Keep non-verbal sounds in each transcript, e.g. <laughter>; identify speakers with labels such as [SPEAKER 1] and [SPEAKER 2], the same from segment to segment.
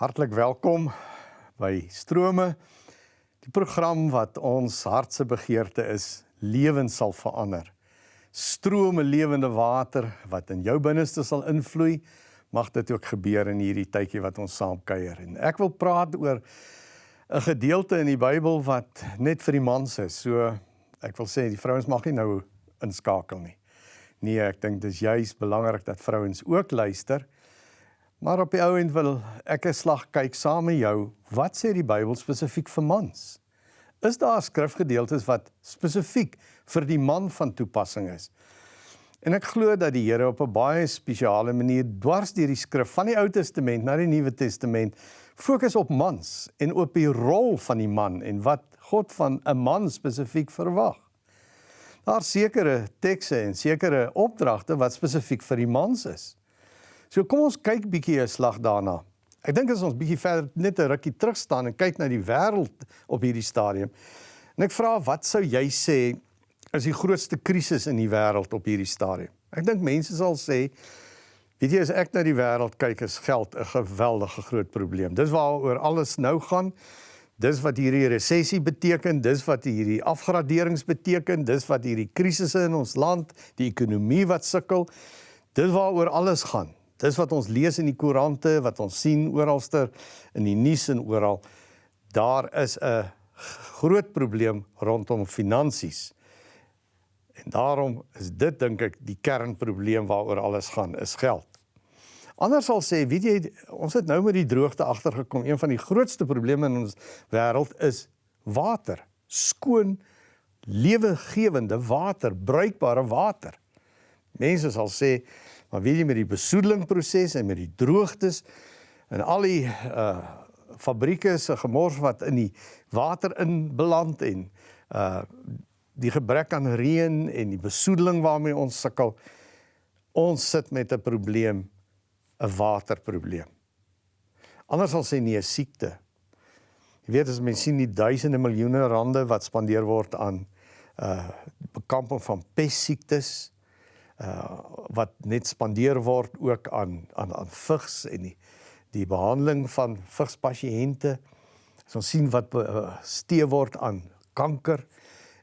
[SPEAKER 1] Hartlik welkom by Strome. Die program wat ons hartse begeerte is, lewens sal verander. Strome lewende water wat in jou binneste sal invloei, mag dit ook gebeur in hierdie tydjie wat ons saam kuier. En ek wil praat oor 'n gedeelte in die Bybel wat net vir die mans is. So ek wil sê die vrouens mag nie nou inskakel nie. Nee, ek dink dis juis belangrik dat vrouens ook luister. Maar op die ou end wil ek 'n slag kyk saam met jou. Wat sê die Bybel spesifiek vir mans? Is daar skrifgedeeltes wat spesifiek vir die man van toepassing is? En ek glo dat die Here op 'n baie spesiale manier dwars deur die skrif van die Ou Testament na die Nuwe Testament fokus op mans en op die rol van die man en wat God van 'n man spesifiek verwag. Daar sekere tekste en sekere opdragte wat spesifiek vir die mans is. So kom ons kyk bietjie 'n slag daarna. Ek dink as ons bietjie verder net 'n rukkie terug staan en kyk na die wêreld op hierdie stadium. En ek vra wat sou jy sê is die grootste krisis in die wêreld op hierdie stadium? Ek dink mense sal sê weet jy as ek na die wêreld kyk is geld 'n geweldige groot probleem. Dis waaroor alles nou gaan. Dis wat hierdie resessie beteken, dis wat hierdie afgraderings beteken, dis wat hierdie krisisse in ons land, die ekonomie wat sukkel. Dis waaroor alles gaan. Dis wat ons lees in die koerante, wat ons sien oralster in die nuus en oral. Daar is 'n groot probleem rondom finansies. En daarom is dit dink ek die kernprobleem waaroor alles gaan, is geld. Anders sal sê, weet jy, ons het nou met die droogte agtergekom. Een van die grootste probleme in ons wêreld is water. Skoon, lewegewende water, bruikbare water. Mense sal sê Maar weet jy met die besoedelingproses en met die droogtes en al die uh fabrieke se gemors wat in die water in beland en uh die gebrek aan reën en die besoedeling waarmee ons sukkel ons sit met 'n probleem 'n waterprobleem. Anders sal sê nie 'n siekte. Jy weet as mense sien die duisende miljoene rande wat spandeer word aan uh bekamping van pestsiektes, uh wat net spandeer word ook aan aan aan vigs en die die behandeling van vigspasiënte. As ons sien wat bestee word aan kanker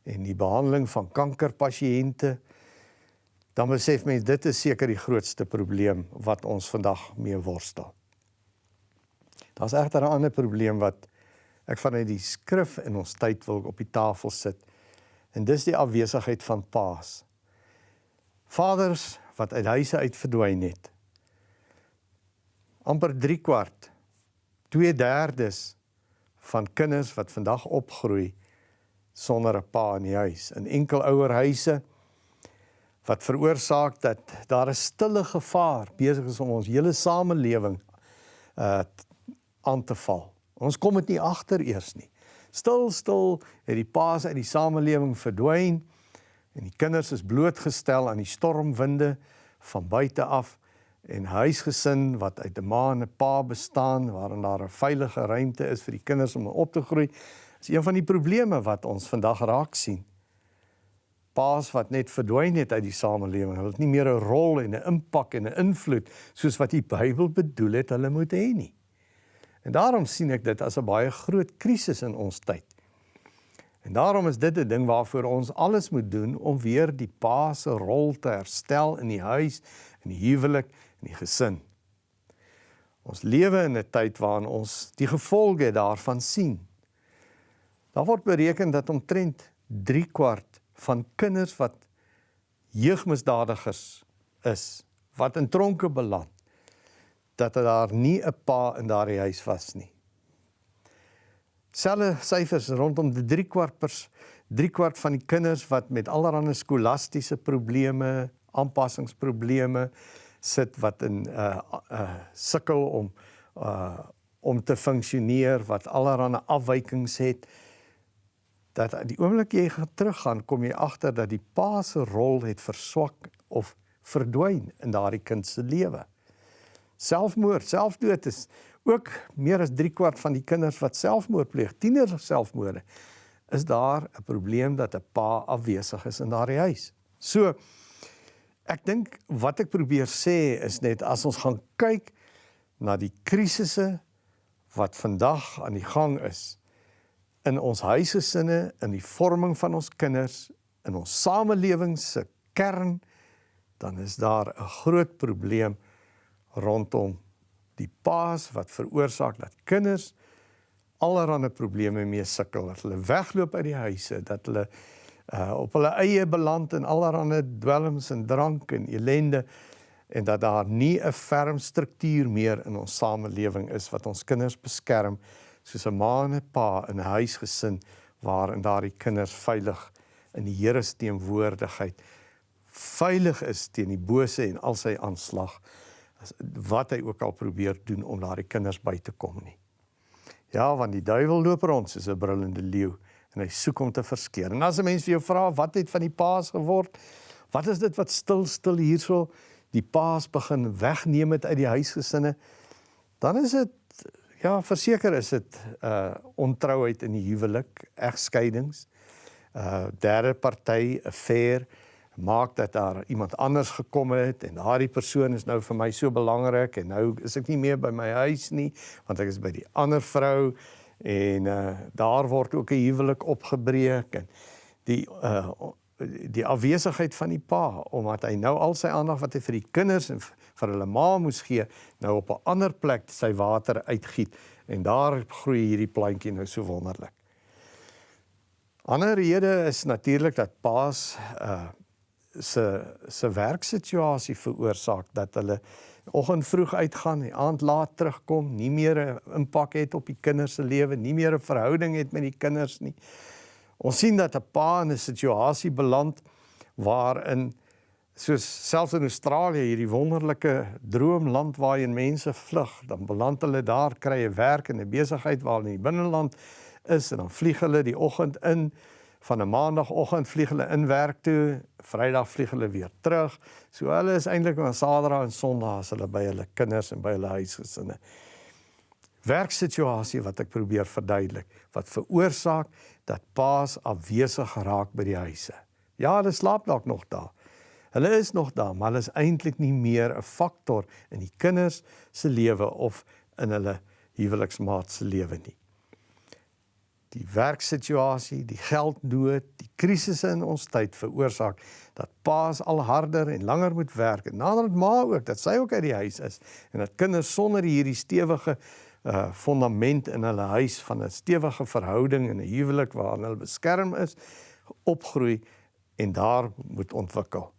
[SPEAKER 1] en die behandeling van kankerpasiënte, dan besef mense dit is seker die grootste probleem wat ons vandag mee worstel. Daar's egter 'n ander probleem wat ek vanuit die skrif in ons tyd wil op die tafel sit. En dis die afwesigheid van paas. Vaders wat uit huise uit verdwyn het. amper 3 kwart 2/3 van kinders wat vandag opgroei sonder 'n pa in die huis in enkel ouer huise wat veroorsaak dat daar 'n stille gevaar besig is om ons hele samelewing uh aan te val. Ons kom dit nie agter eers nie. Stil stil het die paas uit die samelewing verdwyn en die kinders is blootgestel aan die stormwinde van buite af en huisgesin wat uit 'n ma en 'n pa bestaan waarin daar 'n veilige ruimte is vir die kinders om op te groei is een van die probleme wat ons vandag raak sien. Paas wat net verdwyn het uit die samelewing, hulle het nie meer 'n rol en 'n impak en 'n invloed soos wat die Bybel bedoel het hulle moet hê nie. En daarom sien ek dit as 'n baie groot krisis in ons tyd. En daarom is dit 'n ding waarvoor ons alles moet doen om weer die pa se rol te herstel in die huis, in die huwelik, in die gesin. Ons lewe in 'n tyd waarin ons die gevolge daarvan sien. Daar word bereken dat omtrent 3 kwart van kinders wat jeugmisdadigers is, wat in tronke beland, dat daar nie 'n pa in daardie huis was nie. Selfe syfers rondom die 3 kwart pers 3 kwart van die kinders wat met allerlei skolastiese probleme, aanpassingsprobleme sit wat in uh uh sukkel om uh om te funksioneer wat allerlei afwykings het dat die oomblik jy gaan teruggaan kom jy agter dat die pa se rol het verswak of verdwyn in daardie kind se lewe. Selfmoord, selfdood is ook meer as 3 kwart van die kinders wat selfmoord pleeg, tieners selfmoorde, is daar 'n probleem dat 'n pa afwesig is in daardie huis. So ek dink wat ek probeer sê is net as ons gaan kyk na die krisisse wat vandag aan die gang is in ons huisgesinne, in die vorming van ons kinders, in ons samelewing se kern, dan is daar 'n groot probleem rondom die paas wat veroorsaak dat kinders allerlei probleme mee sukkel. Dat hulle wegloop uit die huise, dat hulle uh op hulle eie beland in allerlei dwelms en drank en elende en dat daar nie 'n ferm struktuur meer in ons samelewing is wat ons kinders beskerm soos 'n ma en 'n pa in 'n huisgesin waarin daardie kinders veilig in die Here se teenwoordigheid veilig is teen die bose en al sy aanslag wat hy ook al probeer doen om daardie kinders by te kom nie. Ja, want die duiwel loop rond soos 'n brullende leeu en hy soek om te verskeer. En as 'n mens vir jou vra wat het van die paas geword? Wat is dit wat stil stil hierso die paas begin wegneem het uit die huisgesinne? Dan is dit ja, verseker is dit uh ontrouheid in die huwelik, egskeidings, uh derde party affair maak dat daar iemand anders gekom het en daardie persoon is nou vir my so belangrik en nou is ek nie meer by my huis nie want ek is by die ander vrou en uh daar word ook 'n huwelik opgebreek en die uh die afwesigheid van die pa omdat hy nou al sy aandag wat hy vir die kinders en vir hulle ma moes gee nou op 'n ander plek sy water uitgiet en daar groei hierdie plantjie nou so wonderlik. Ander rede is natuurlik dat paas uh se se werksituasie veroorsaak dat hulle oggend vroeg uitgaan, die aand laat terugkom, nie meer 'n impak het op die kinders se lewe, nie meer 'n verhouding het met die kinders nie. Ons sien dat 'n pa in 'n situasie beland waarin soos selfs in Australië hierdie wonderlike droomland waarheen mense vlug, dan beland hulle daar, kry 'n werk en 'n besigheid waar hulle in die binneland is en dan vlieg hulle die oggend in van 'n maandagooggend vlieg hulle in werk toe, Vrydag vlieg hulle weer terug. So hulle is eintlik op Saterdag en Sondag as hulle by hulle kinders en by hulle huisgesinne. Werksituasie wat ek probeer verduidelik, wat veroorsaak dat paas afwesig geraak by die huise. Ja, hulle slaap dalk nog daar. Hulle is nog daar, maar hulle is eintlik nie meer 'n faktor in die kinders se lewe of in hulle huweliksmaat se lewe nie die werksituasie, die geldnood, die krisisse in ons tyd veroorsaak dat paas al harder en langer moet werk en nadat ma ook dat sy ook uit die huis is en dat kinders sonder hierdie stewige uh fondament in hulle huis van 'n stewige verhouding en 'n huwelik waarin hulle beskerm is opgroei en daar moet ontwikkel.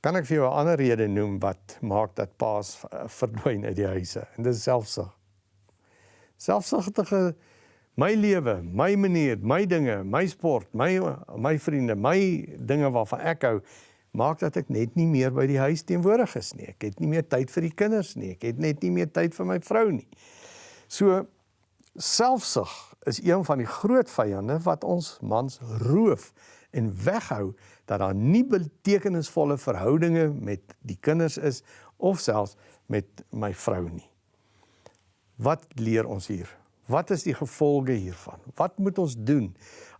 [SPEAKER 1] Kan ek vir jou 'n ander rede noem wat maak dat paas uh, verdwyn uit die huise en dit is selfsug. Selfsugtige my lewe, my manier, my dinge, my sport, my my vriende, my dinge waarvan ek hou, maak dat ek net nie meer by die huis teenwoordig is nie. Ek het nie meer tyd vir die kinders nie. Ek het net nie meer tyd vir my vrou nie. So selfsug is een van die groot vyande wat ons mans roof en weghou dat daar nie betekenisvolle verhoudinge met die kinders is of selfs met my vrou nie. Wat leer ons hier? Wat is die gevolge hiervan? Wat moet ons doen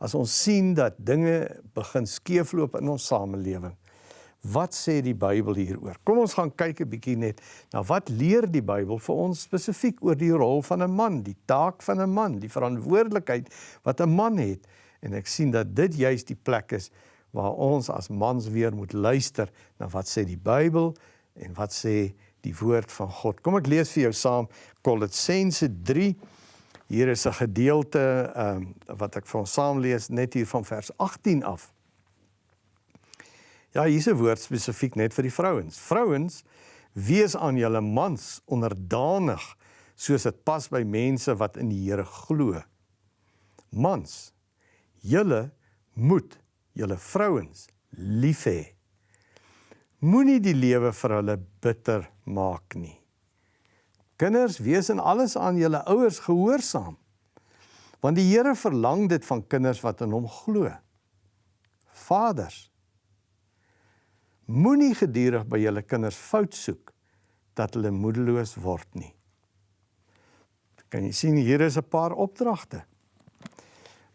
[SPEAKER 1] as ons sien dat dinge begin skeefloop in ons samelewing? Wat sê die Bybel hieroor? Kom ons gaan kyk 'n bietjie net na wat leer die Bybel vir ons spesifiek oor die rol van 'n man, die taak van 'n man, die verantwoordelikheid wat 'n man het. En ek sien dat dit juis die plek is waar ons as mans weer moet luister na wat sê die Bybel en wat sê die woord van God. Kom ek lees vir jou saam Kolossense 3 Hier is 'n gedeelte ehm um, wat ek vir ons saam lees net hier van vers 18 af. Ja, hier's 'n woord spesifiek net vir die vrouens. Vrouens, wees aan julle mans onderdanig soos dit pas by mense wat in die Here glo. Mans, julle moet julle vrouens lief hê. Moenie die lewe vir hulle bitter maak nie. Kinders, wees in alles aan julle ouers gehoorsaam. Want die Here verlang dit van kinders wat in hom glo. Vaders, moenie gedurig by julle kinders fout soek dat hulle moedeloos word nie. Kan jy sien hier is 'n paar opdragte.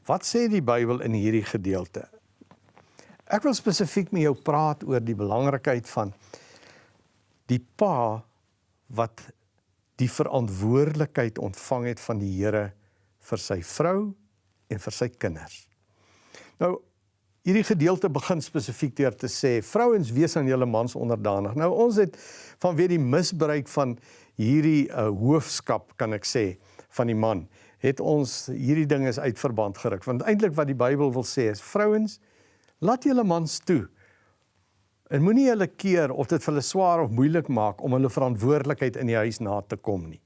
[SPEAKER 1] Wat sê die Bybel in hierdie gedeelte? Ek wil spesifiek met jou praat oor die belangrikheid van die pa wat die verantwoordelikheid ontvang het van die Here vir sy vrou en vir sy kinders. Nou hierdie gedeelte begin spesifiek deur te sê vrouens wees aan julle mans onderdanig. Nou ons het vanweë die misbruik van hierdie uh, hoofskap kan ek sê van die man het ons hierdie ding is uit verband geruk. Want eintlik wat die Bybel wil sê is vrouens laat julle mans toe En moenie hulle keer of dit vir hulle swaar of moeilik maak om hulle verantwoordelikheid in die huis na te kom nie.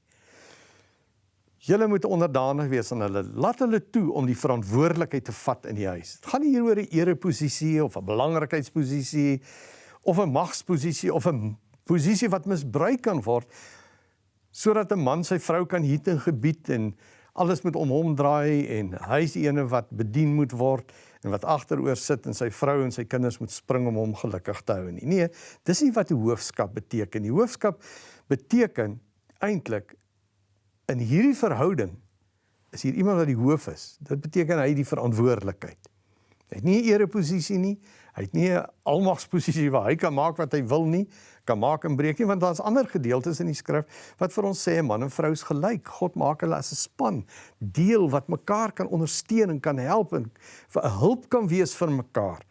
[SPEAKER 1] Julle moet onderdanig wees aan hulle. Laat hulle toe om die verantwoordelikheid te vat in die huis. Dit gaan nie hier oor 'n ereposisie of 'n belangrikheidsposisie of 'n magsposisie of 'n posisie wat misbruik kan word sodat 'n man sy vrou kan hiet en gebied en alles moet om hom draai en hy is die ene wat bedien moet word en wat agteroor sit en sy vrou en sy kinders moet spring om hom gelukkig te hou nie. Nee, dis nie wat die hoofskap beteken. Die hoofskap beteken eintlik in hierdie verhouding is hier iemand wat die hoof is. Dit beteken hy het die verantwoordelikheid. Hy het nie 'n ereposisie nie. Hy het nie 'n almagsposisie waar hy kan maak wat hy wil nie, kan maak en breek nie, want daar's ander gedeeltes in die skrif wat vir ons sê man en vrou is gelyk. God maak hulle as 'n span, deel wat mekaar kan ondersteun en kan help en 'n hulp kan wees vir mekaar.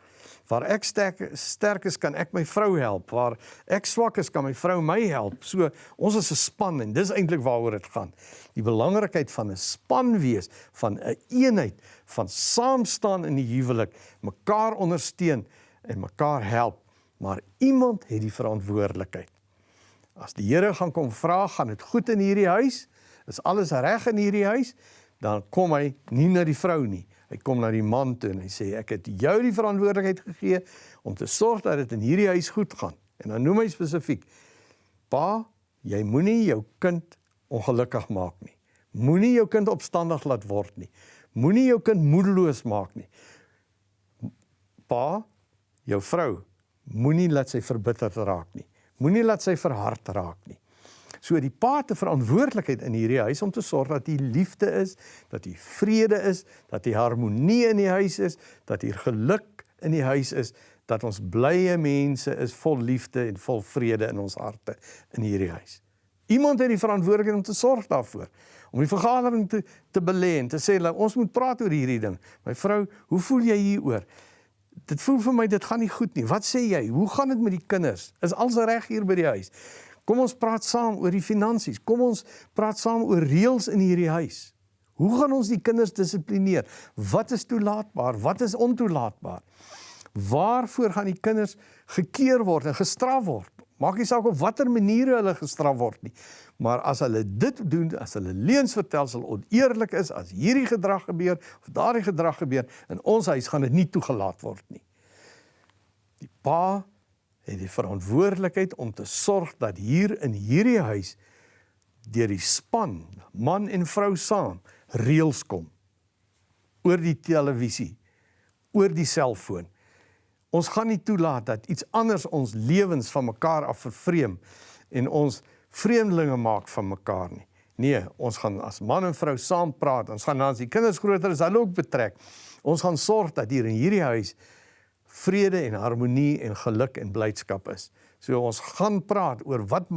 [SPEAKER 1] Waar ek sterk sterk is, kan ek my vrou help. Waar ek swak is, kan my vrou my help. So ons is 'n span en dis eintlik waaroor dit gaan. Die belangrikheid van 'n span wees, van 'n een eenheid, van saam staan in die huwelik, mekaar ondersteun en mekaar help. Maar iemand het die verantwoordelikheid. As die Here gaan kom vra, gaan dit goed in hierdie huis? Is alles reg in hierdie huis? Dan kom hy nie na die vrou nie. Hy kom na die man toe en hy sê ek het jou die verantwoordelikheid gegee om te sorg dat dit in hierdie huis goed gaan. En dan noem hy spesifiek: Pa, jy moenie jou kind ongelukkig maak nie. Moenie jou kind opstandig laat word nie. Moenie jou kind moedeloos maak nie. Pa, jou vrou, moenie laat sy verbitterd raak nie. Moenie laat sy verhard raak nie. So die pa 'n verantwoordelikheid in hierdie huis om te sorg dat hier liefde is, dat hier vrede is, dat hier harmonie in die huis is, dat hier geluk in die huis is, dat ons blye mense is vol liefde en vol vrede in ons harte in hierdie huis. Iemand het die verantwoordelikheid om te sorg daarvoor, om die vergadering te te belê en te sê ons moet praat oor hierdie ding. My vrou, hoe voel jy hieroor? Dit voel vir my dit gaan nie goed nie. Wat sê jy? Hoe gaan dit met die kinders? Is alles reg hier by die huis? Kom ons praat saam oor die finansies. Kom ons praat saam oor reëls in hierdie huis. Hoe gaan ons die kinders dissiplineer? Wat is toelaatbaar? Wat is ontoelaatbaar? Waarvoor gaan die kinders gekeer word en gestraf word? Maak nie saak op watter maniere hulle gestraf word nie. Maar as hulle dit doen, as hulle leuns vertel, sal oneerlik is as hierdie gedrag gebeur of daardie gedrag gebeur in ons huis gaan dit nie toegelaat word nie. Die pa het die verantwoordelikheid om te sorg dat hier in hierdie huis deur die span, man en vrou saam, reëls kom oor die televisie, oor die selfoon. Ons gaan nie toelaat dat iets anders ons lewens van mekaar af vervreem en ons vreemdelinge maak van mekaar nie. Nee, ons gaan as man en vrou saam praat. Ons gaan dan as die kinders groter is, hulle ook betrek. Ons gaan sorg dat hier in hierdie huis vrede en harmonie en geluk en blydskap is. So ons gaan praat oor wat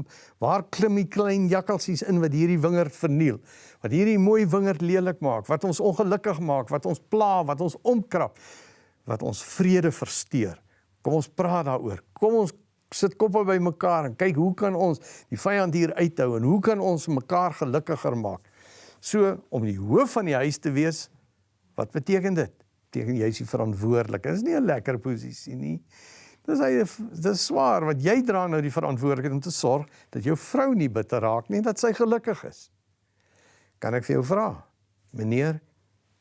[SPEAKER 1] waar klim die klein jakkalsies in wat hierdie wingerd verniel. Wat hierdie mooi wingerd lelik maak, wat ons ongelukkig maak, wat ons pla, wat ons omkrap, wat ons vrede versteur. Kom ons praat daaroor. Kom ons sit koppe by mekaar en kyk hoe kan ons die vyand hier uithou en hoe kan ons mekaar gelukkiger maak. So om die hoof van die huis te wees, wat beteken dit? tegen jy is die verantwoordelik. Dit is nie 'n lekker posisie nie. Dis hy dis swaar wat jy dra nou die verantwoordelikheid om te sorg dat jou vrou nie bitter raak nie dat sy gelukkig is. Kan ek vir jou vra? Meneer,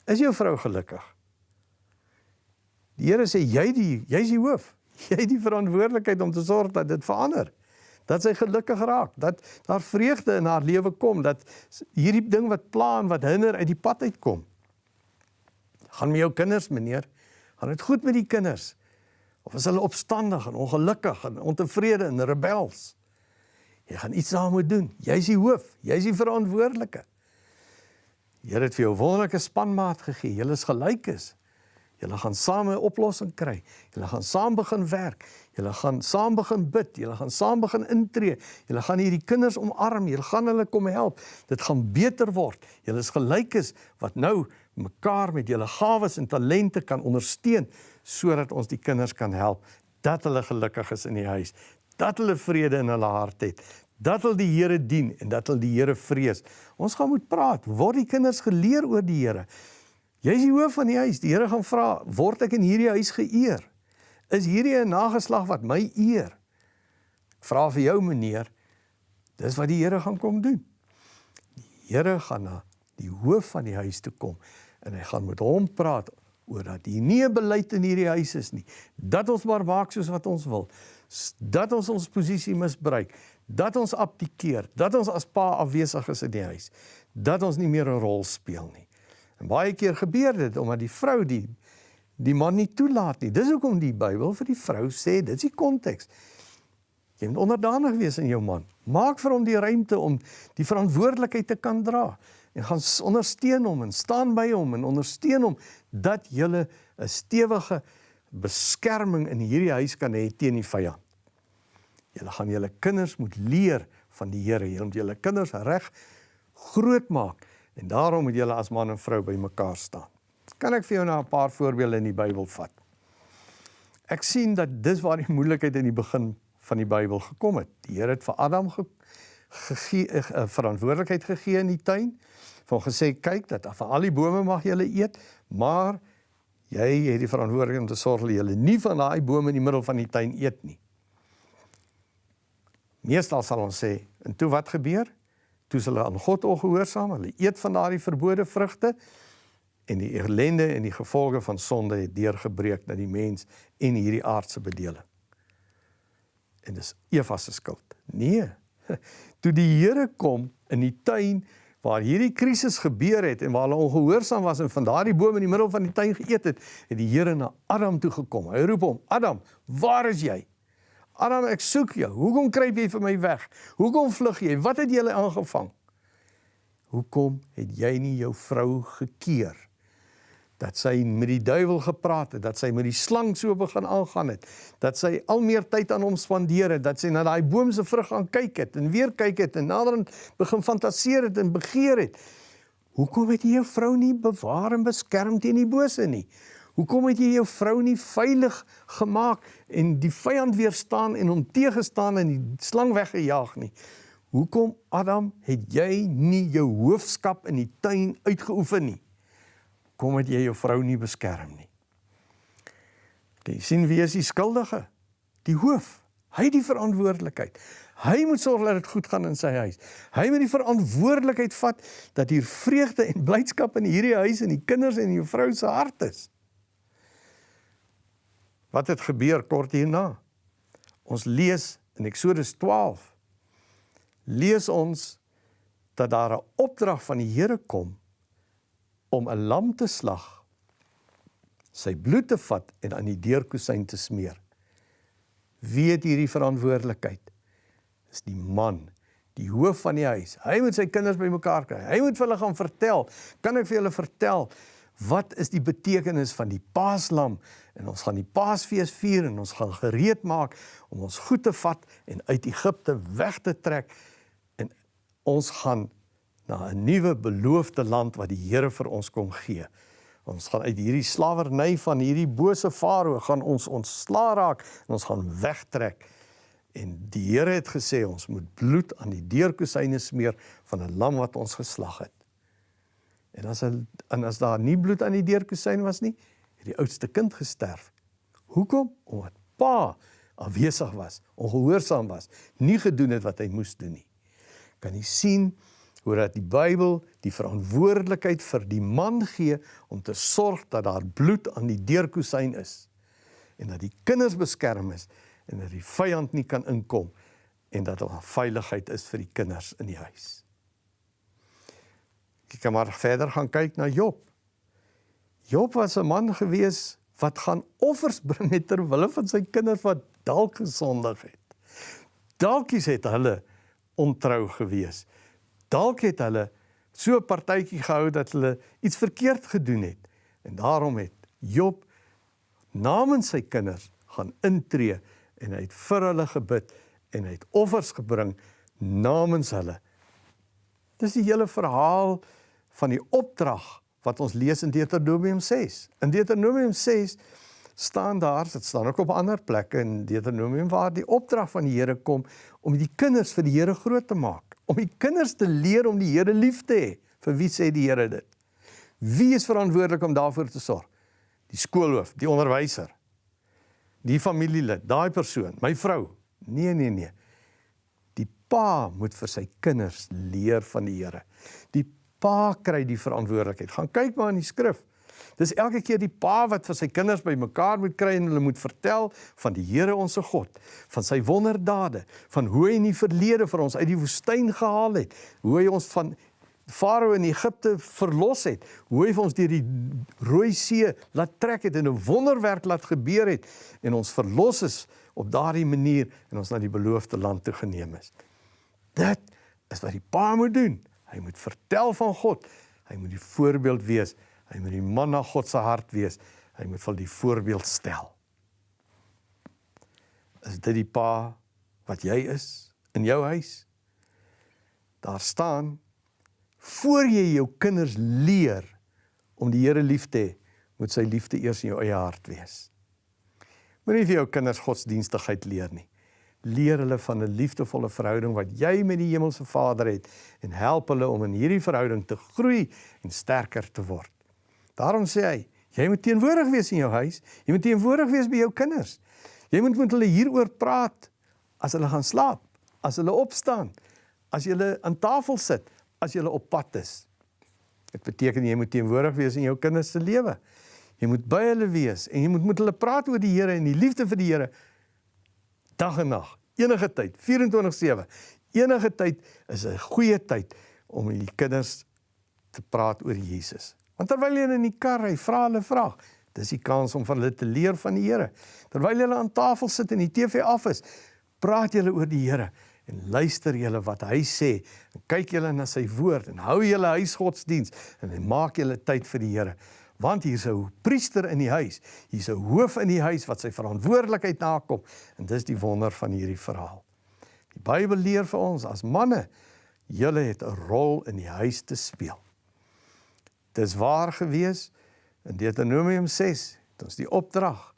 [SPEAKER 1] is jou vrou gelukkig? Die Here sê jy die jy's die hoof. <laughs> Jy het die verantwoordelikheid om te sorg dat dit verander. Dat sy gelukkig raak, dat daar vreugde in haar lewe kom, dat hierdie ding wat pla en wat hinder uit die pad uitkom. Gaan met jou kinders, meneer? Gaan dit goed met die kinders? Of is hulle opstandig en ongelukkig en ontevrede en rebels? Jy gaan iets daarmee doen. Jy's die hoof, jy's die verantwoordelike. Here het vir jou wonderlike spanmaat gegee. Julle is gelyk is. Julle gaan saam 'n oplossing kry. Julle gaan saam begin werk. Julle gaan saam begin bid. Julle gaan saam begin intree. Julle gaan hierdie kinders omarm. Julle gaan hulle kom help. Dit gaan beter word. Julle is gelykes wat nou mekaar met julle gawes en talente kan ondersteun sodat ons die kinders kan help dat hulle gelukkig is in die huis, dat hulle vrede in hulle hart het, dat hulle die Here dien en dat hulle die Here vrees. Ons gaan moet praat, word die kinders geleer oor die Here. Jy is die hoof van die huis. Die Here gaan vra, word ek in hierdie huis geëer? Is hierdie 'n nageslag wat my eer? Ek vra vir jou meneer, dis wat die Here gaan kom doen. Die Here gaan na die hoof van die huis toe kom en hy gaan met hom praat oor dat hier nie 'n beleid in hierdie huis is nie. Dat ons maar maak soos wat ons wil. Dat ons ons posisie misbruik, dat ons abdikeer, dat ons as pa afwesig is in die huis, dat ons nie meer 'n rol speel nie. En baie keer gebeur dit omdat die vrou die die man nie toelaat nie. Dis hoekom die Bybel vir die vrou sê, dit is die konteks. Jy moet onderdanig wees aan jou man. Maak vir hom die ruimte om die verantwoordelikheid te kan dra en gaan ondersteun hom en staan by hom en ondersteun hom dat jy 'n stewige beskerming in hierdie huis kan hê teen die vyand. Julle gaan julle kinders moet leer van die Here. Julle moet julle kinders reg groot maak en daarom moet julle as man en vrou by mekaar staan. Kan ek vir jou nou 'n paar voorbeelde in die Bybel vat? Ek sien dat dis waar die moeilikheid in die begin van die Bybel gekom het. Die Here het vir Adam ge gegee 'n uh, verantwoordelikheid gegee in die tuin van gesê kyk dat van al die bome mag julle eet, maar jy het die verantwoordelikheid om te sorg dat julle nie van daai bome in die middel van die tuin eet nie. Meestal sal ons sê, en toe wat gebeur? Toe hulle aan God ongehoorsaam, hulle eet van daardie verbode vrugte en die ellende en die gevolge van sonde het deurgebreek na die mens en hierdie aardse bedeling. En dis Eva se skuld. Nee. <laughs> Toe die Here kom in die tuin waar hierdie krisis gebeur het en waar hulle ongehoorsaam was en van daardie boom in die middel van die tuin geëet het, het die Here na Adam toe gekom. Hy roep hom: "Adam, waar is jy?" "Adam, ek soek jou. Hoekom kruip jy vir my weg? Hoekom vlug jy? Wat het jy aangevang?" "Hoekom het jy nie jou vrou gekeer?" dat sy met die duiwel gepraat het, dat sy met die slang so begin aangaan het, dat sy al meer tyd aan hom spandeer het, dat sy na daai boom se vrug gaan kyk het en weer kyk het en naderend begin fantaseer het en begeer het. Hoekom het jy jou vrou nie bewaar en beskerm teen die bose nie? Hoekom het jy jou vrou nie veilig gemaak en die vyand weerstaan en hom teëgestaan en die slang weggejaag nie? Hoekom Adam het jy nie jou hoofskap in die tuin uitgeoefen nie? kom het jy jou vrou nie beskerm nie. Jy sien wie is die skuldige? Die hoof. Hy het die verantwoordelikheid. Hy moet sorg dat dit goed gaan in sy huis. Hy moet die verantwoordelikheid vat dat hier vreugde en blydskap in hierdie huis en die kinders en jou vrou se hart is. Wat het gebeur kort hierna? Ons lees in Eksodus 12 lees ons dat daar 'n opdrag van die Here kom om 'n lam te slag, sy bloed te vat en aan die deurkusyn te smeer. Wie het hierdie verantwoordelikheid? Dis die man, die hoof van die huis. Hy moet sy kinders bymekaar kry. Hy moet vir hulle gaan vertel. Kan ek vir julle vertel wat is die betekenis van die Paaslam? En ons gaan die Paasfees vier en ons gaan gereed maak om ons goed te vat en uit Egipte weg te trek en ons gaan na 'n nuwe beloofde land wat die Here vir ons kom gee. Ons gaan uit hierdie slawerny van hierdie bose farao gaan ons ontsla raak en ons gaan wegtrek. En die Here het gesê ons moet bloed aan die deurkusyne smeer van 'n lam wat ons geslag het. En as hy, en as daar nie bloed aan die deurkusyn was nie, het die oudste kind gesterf. Hoekom? Omdat pa afwesig was, ongehoorsaam was, nie gedoen het wat hy moes doen nie. Kan jy sien hoe dat die Bybel die verantwoordelikheid vir die man gee om te sorg dat daar bloed aan die deurkusyn is en dat die kinders beskerm is en dat die vyand nie kan inkom en dat daar veiligheid is vir die kinders in die huis. Ek kan maar verder gaan kyk na Job. Job was 'n man gewees wat gaan offers bring ter wille van sy kinders wat dalk gesondig het. Dalk is dit hulle ontrou gewees. Dalk het hulle so 'n partytjie gehou dat hulle iets verkeerd gedoen het. En daarom het Job namens sy kinders gaan intree en hy het vir hulle gebid en hy het offers gebring namens hulle. Dis die hele verhaal van die opdrag wat ons lees in Deuteronomium 6. In Deuteronomium 6 staan daar, dit staan ook op ander plekke in Deuteronomium waar die opdrag van die Here kom om die kinders vir die Here groot te maak, om die kinders te leer om die Here lief te hê. Vir wie sê die Here dit? Wie is verantwoordelik om daarvoor te sorg? Die skoolhoof, die onderwyser, die familielid, daai persoon, my vrou. Nee, nee, nee. Die pa moet vir sy kinders leer van die Here. Die pa kry die verantwoordelikheid. Gaan kyk maar in die skrif. Dis elke keer die pa wat vir sy kinders bymekaar moet kry en hulle moet vertel van die Here ons se God, van sy wonderdade, van hoe hy in die verlede vir ons uit die woestyn gehaal het, hoe hy ons van Farao in Egipte verlos het, hoe hy vir ons deur die Rooi See laat trek het en 'n wonderwerk laat gebeur het en ons verlos is op daardie manier en ons na die beloofde land toe geneem is. Dit is wat die pa moet doen. Hy moet vertel van God. Hy moet die voorbeeld wees. Hy moet die man na God se hart wees. Hy moet vir die voorbeeld stel. Is dit die pa wat jy is in jou huis? Daar staan voor jy jou kinders leer om die Here lief te hê, moet sy liefde eers in jou eie hart wees. Moenie vir jou kinders godsdienstigheid leer nie. Leer hulle van 'n liefdevolle verhouding wat jy met die hemelse Vader het en help hulle om in hierdie verhouding te groei en sterker te word. Daarom sê hy, jy moet teenwoordig wees in jou huis, jy moet teenwoordig wees by jou kinders. Jy moet met hulle hieroor praat as hulle gaan slaap, as hulle opstaan, as hulle aan tafel sit, as jy op pad is. Dit beteken jy moet teenwoordig wees in jou kinders se lewe. Jy moet by hulle wees en jy moet met hulle praat oor die Here en die liefde vir die Here dag en nag, enige tyd, 24/7. Enige tyd is 'n goeie tyd om met die kinders te praat oor Jesus. Want terwyl jy in die kar ry, vra hulle vraag. Dis die kans om van hulle te leer van die Here. Terwyl jy aan tafel sit en die TV af is, praat jy oor die Here en luister julle wat hy sê en kyk julle na sy woord en hou julle huisgodsdiens en maak julle tyd vir die Here want hier's 'n priester in die huis hier's 'n hoof in die huis wat sy verantwoordelikheid nakom en dis die wonder van hierdie verhaal die Bybel leer vir ons as manne julle het 'n rol in die huis te speel dis waar gewees in Deuteronomium 6 het ons die opdrag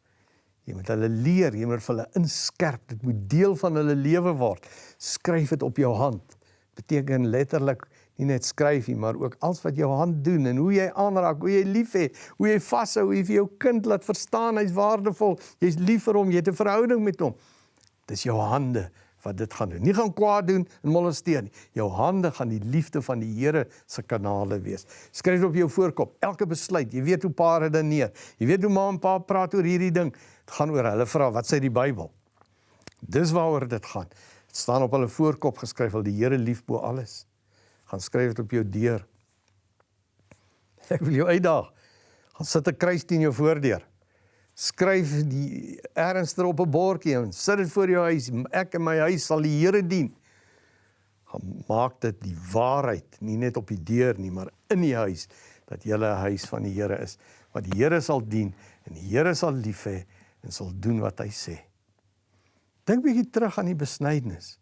[SPEAKER 1] Jy moet hulle leer, jy moet hulle inskerp. Dit moet deel van hulle lewe word. Skryf dit op jou hand. Beteken letterlik nie net skryf nie, maar ook alles wat jou hand doen en hoe jy aanraak, hoe jy lief het, hoe jy vashou, hoe jy vir jou kind laat verstaan hy's waardevol. Jy's lief vir hom, jy het 'n verhouding met hom. Dis jou hande wat dit gaan doen. Nie gaan kwaad doen en molesteer nie. Jou hande gaan die liefde van die Here se kanale wees. Skryf dit op jou voorkop. Elke besluit, jy weet hoe pa redeneer. Jy weet hoe ma en pa praat oor hierdie ding. Dit gaan oor hulle vra wat sê die Bybel. Dis waaroor dit gaan. Dit staan op hulle voorkop geskryf al die Here lief bo alles. Gaan skryf dit op jou deur. Ek wil jou uitdaag. Gaan sit 'n kruis teen jou voordeur. Skryf die ernstig op 'n bordjie en sit dit voor jou huis. Ek en my huis sal die Here dien. Gaan maak dit die waarheid, nie net op die deur nie, maar in die huis dat jy 'n huis van die Here is. Wat die Here sal dien en die Here sal lief hê en sal doen wat hy sê. Dink bietjie terug aan die besnydenis.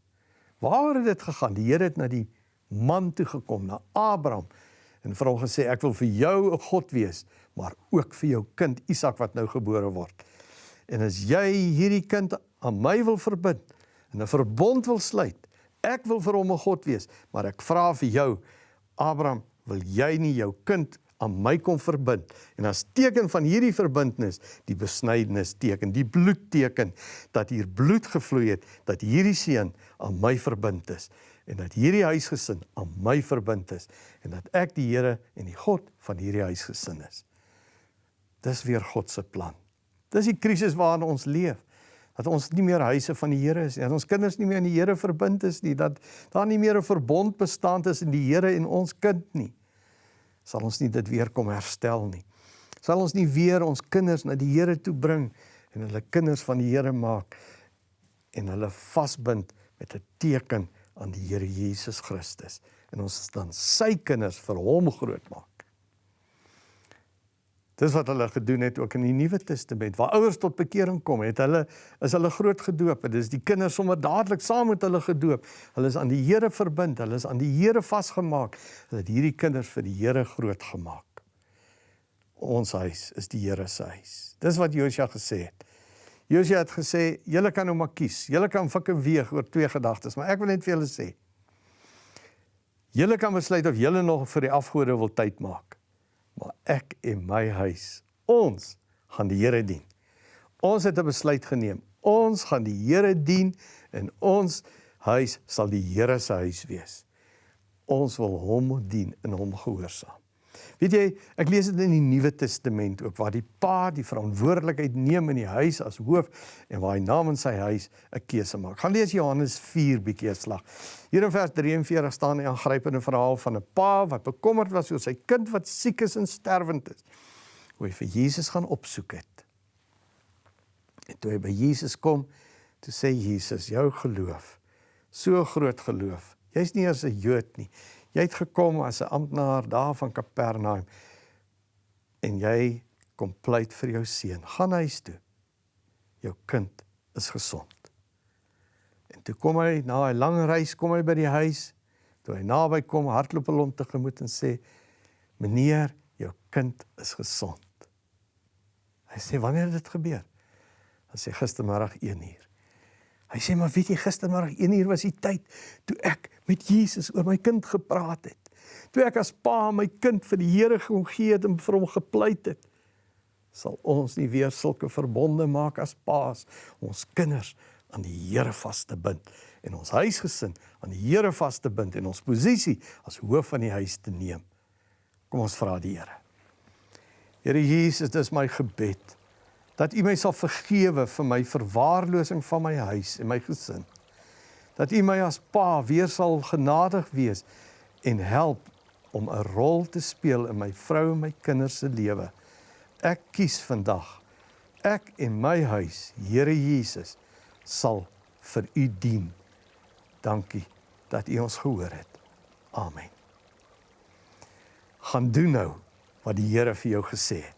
[SPEAKER 1] Waar het dit gegaan? Die Here het na die man toe gekom, na Abraham. En vir hom gesê ek wil vir jou 'n God wees, maar ook vir jou kind Isak wat nou gebore word. En as jy hierdie kind aan my wil verbind en 'n verbond wil sluit, ek wil vir hom 'n God wees, maar ek vra vir jou Abraham, wil jy nie jou kind aan my kom verbind? En as teken van hierdie verbintenis die besnydenis teken die bloed teken dat hier bloed gevloei het dat hierdie seun aan my verbind is en dat hierdie huisgesin aan my verbind is en dat ek die Here en die God van hierdie huisgesin is. Dis weer God se plan. Dis die krisis waarin ons leef dat ons nie meer huise van die Here is nie dat ons kinders nie meer aan die Here verbind is nie dat daar nie meer 'n verbond bestaan tussen die Here en ons kind nie. Sal ons nie dit weer kom herstel nie. Sal ons nie weer ons kinders na die Here toe bring en hulle kinders van die Here maak en hulle vasbind met 'n teken aan die Here Jesus Christus en ons dan sy kinders vir hom groot maak. Dis wat hulle gedoen het ook in die Nuwe Testament. Waar ouers tot bekering kom, het hulle is hulle groot gedoop. Dit is die kinders sommer dadelik saam met hulle gedoop. Hulle is aan die Here verbind, hulle is aan die Here vasgemaak. Hulle het hierdie kinders vir die Here groot gemaak. Ons huis is die Here se huis. Dis wat Josua gesê het. Josua het gesê, julle kan nou maar kies. Julle kan fikke weeg oor twee gedagtes, maar ek wil net vir julle sê. Julle kan besluit of julle nog vir die afgode wil tyd maak maar ek en my huis, ons gaan die Here dien. Ons het 'n besluit geneem. Ons gaan die Here dien en ons huis sal die Here se huis wees. Ons wil hom dien en hom gehoorsaam. Weet jy, ek lees dit in die Nuwe Testament ook waar die pa die verantwoordelikheid neem in die huis as hoof en waar hy namens sy huis 'n keuse maak. Gaan lees Johannes 4 bietjie slag. Hier in vers 43 staan 'n aangrypende verhaal van 'n pa wat bekommerd was oor sy kind wat siek is en sterwend is. Hoe hy vir Jesus gaan opsoek het. En toe hy by Jesus kom, toe sê Jesus, jou geloof, so groot geloof. Jy's nie as 'n Jood nie. Jy het gekom as 'n amptenaar daar van Kapernaum en jy kom pleit vir jou seun. Gaan huis toe. Jou kind is gesond. En toe kom hy na 'n lang reis kom hy by die huis. Toe hy naby kom, hardloop hy hom tegemoet en sê: "Meneer, jou kind is gesond." Hy sê: "Wanneer het dit gebeur?" Hy sê: "Gistermiddag 1uur." Hy sê maar weet jy gistermiddag 1 uur was die tyd toe ek met Jesus oor my kind gepraat het. Toe ek as pa my kind vir die Here kon gee en vir hom gepleit het. Sal ons nie weer sulke verbonde maak as paas ons kinders aan die Here vas te bind en ons huisgesin aan die Here vas te bind en ons posisie as hoof van die huis te neem. Kom ons vra die Here. Here Jesus, dis my gebed dat U my sal vergewe vir my verwaarlosing van my huis en my gesin. Dat U my as pa weer sal genadig wees en help om 'n rol te speel in my vrou en my kinders se lewe. Ek kies vandag ek en my huis, Here Jesus, sal vir U dien. Dankie dat U ons gehoor het. Amen. Gaan doen nou wat die Here vir jou gesê het.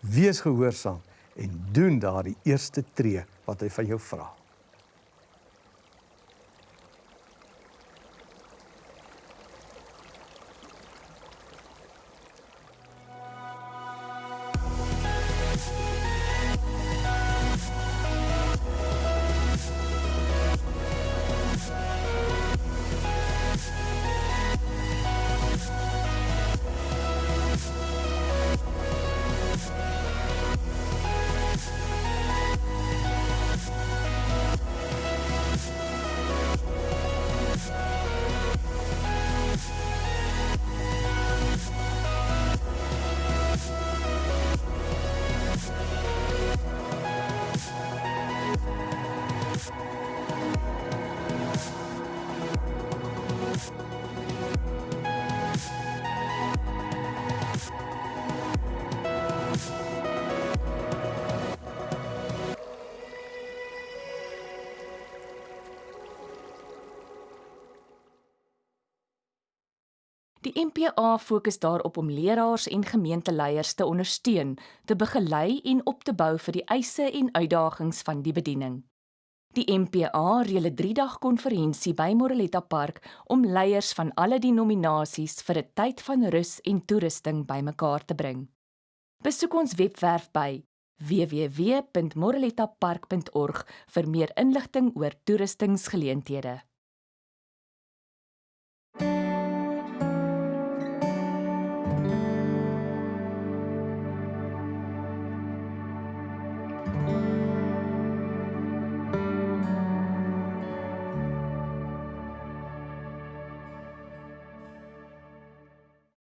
[SPEAKER 1] Wees gehoorsaam en doen daardie eerste tree wat hy van jou vra.
[SPEAKER 2] Die MPA fokus daarop om leraars en gemeenteleiers te ondersteun, te begelei en op te bou vir die eise en uitdagings van die bediening. Die MPA reël 'n 3-dag konferensie by Moreletta Park om leiers van alle denominasies vir 'n tyd van rus en toerusting bymekaar te bring. Besoek ons webwerf by www.morelettapark.org vir meer inligting oor toerustingsgeleenthede.